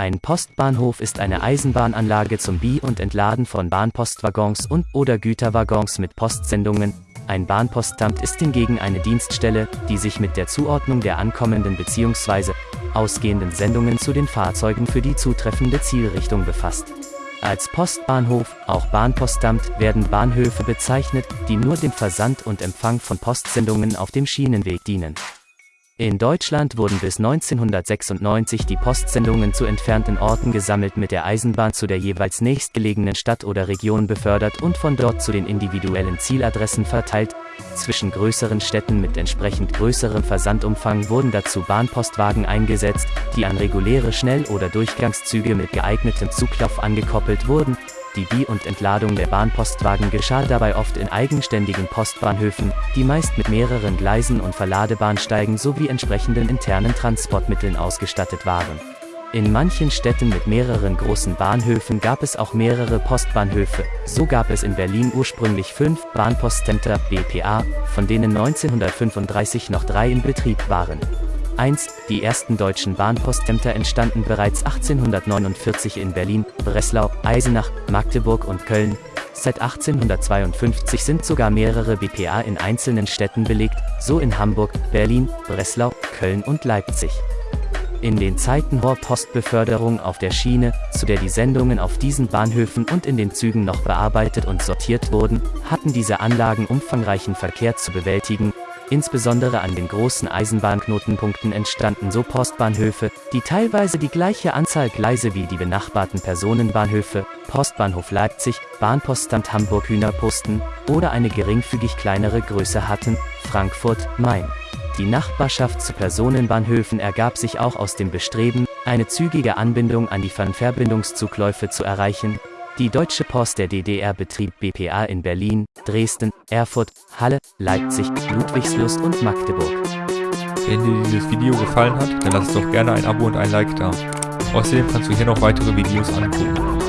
Ein Postbahnhof ist eine Eisenbahnanlage zum Bi- und Entladen von Bahnpostwaggons und/oder Güterwaggons mit Postsendungen. Ein Bahnpostamt ist hingegen eine Dienststelle, die sich mit der Zuordnung der ankommenden bzw. ausgehenden Sendungen zu den Fahrzeugen für die zutreffende Zielrichtung befasst. Als Postbahnhof, auch Bahnpostamt, werden Bahnhöfe bezeichnet, die nur dem Versand und Empfang von Postsendungen auf dem Schienenweg dienen. In Deutschland wurden bis 1996 die Postsendungen zu entfernten Orten gesammelt mit der Eisenbahn zu der jeweils nächstgelegenen Stadt oder Region befördert und von dort zu den individuellen Zieladressen verteilt. Zwischen größeren Städten mit entsprechend größerem Versandumfang wurden dazu Bahnpostwagen eingesetzt, die an reguläre Schnell- oder Durchgangszüge mit geeignetem Zuglauf angekoppelt wurden, die Bi- und Entladung der Bahnpostwagen geschah dabei oft in eigenständigen Postbahnhöfen, die meist mit mehreren Gleisen und Verladebahnsteigen sowie entsprechenden internen Transportmitteln ausgestattet waren. In manchen Städten mit mehreren großen Bahnhöfen gab es auch mehrere Postbahnhöfe, so gab es in Berlin ursprünglich fünf Bahnpostcenter BPA, von denen 1935 noch drei in Betrieb waren. 1. Die ersten deutschen Bahnpostämter entstanden bereits 1849 in Berlin, Breslau, Eisenach, Magdeburg und Köln. Seit 1852 sind sogar mehrere BPA in einzelnen Städten belegt, so in Hamburg, Berlin, Breslau, Köln und Leipzig. In den Zeiten hoher Postbeförderung auf der Schiene, zu der die Sendungen auf diesen Bahnhöfen und in den Zügen noch bearbeitet und sortiert wurden, hatten diese Anlagen umfangreichen Verkehr zu bewältigen, Insbesondere an den großen Eisenbahnknotenpunkten entstanden so Postbahnhöfe, die teilweise die gleiche Anzahl Gleise wie die benachbarten Personenbahnhöfe, Postbahnhof Leipzig, Bahnpostamt Hamburg-Hühnerposten oder eine geringfügig kleinere Größe hatten, Frankfurt, Main. Die Nachbarschaft zu Personenbahnhöfen ergab sich auch aus dem Bestreben, eine zügige Anbindung an die Fernverbindungszugläufe zu erreichen, die Deutsche Post der DDR betrieb BPA in Berlin, Dresden, Erfurt, Halle, Leipzig, Ludwigslust und Magdeburg. Wenn dir dieses Video gefallen hat, dann lass doch gerne ein Abo und ein Like da. Außerdem kannst du hier noch weitere Videos angucken.